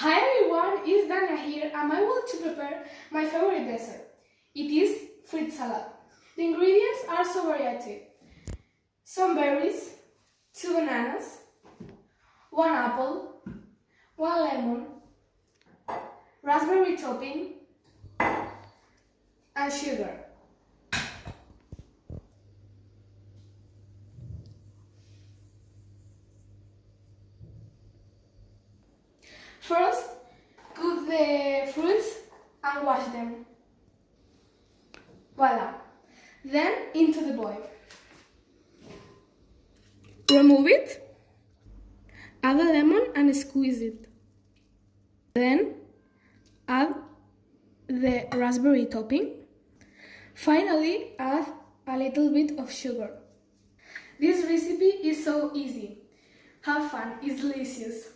Hi everyone, it's Dania here and I want to prepare my favorite dessert. It is fruit salad. The ingredients are so variety. Some berries, two bananas, one apple, one lemon, raspberry topping, and sugar. And wash them. Voila. Then into the bowl. Remove it. Add a lemon and squeeze it. Then add the raspberry topping. Finally, add a little bit of sugar. This recipe is so easy. Have fun, it's delicious.